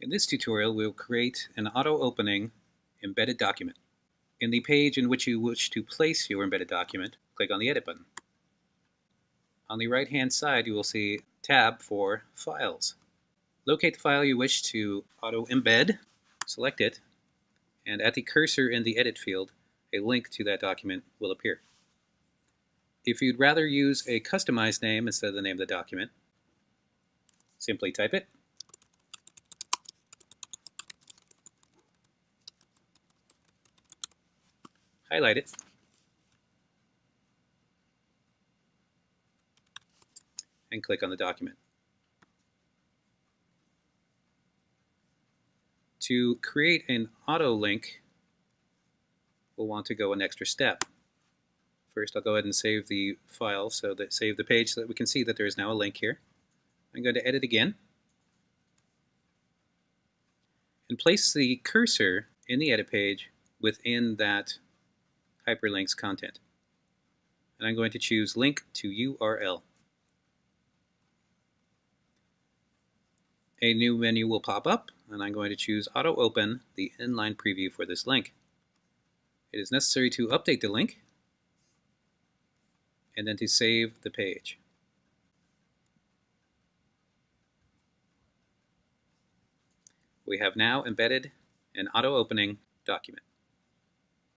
In this tutorial, we'll create an auto-opening embedded document. In the page in which you wish to place your embedded document, click on the Edit button. On the right-hand side, you will see tab for Files. Locate the file you wish to auto-embed, select it, and at the cursor in the Edit field, a link to that document will appear. If you'd rather use a customized name instead of the name of the document, simply type it highlight it, and click on the document. To create an auto link, we'll want to go an extra step. First, I'll go ahead and save the file, so that save the page so that we can see that there is now a link here. I'm going to edit again and place the cursor in the edit page within that hyperlinks content. And I'm going to choose link to URL. A new menu will pop up and I'm going to choose auto open the inline preview for this link. It is necessary to update the link and then to save the page. We have now embedded an auto-opening document.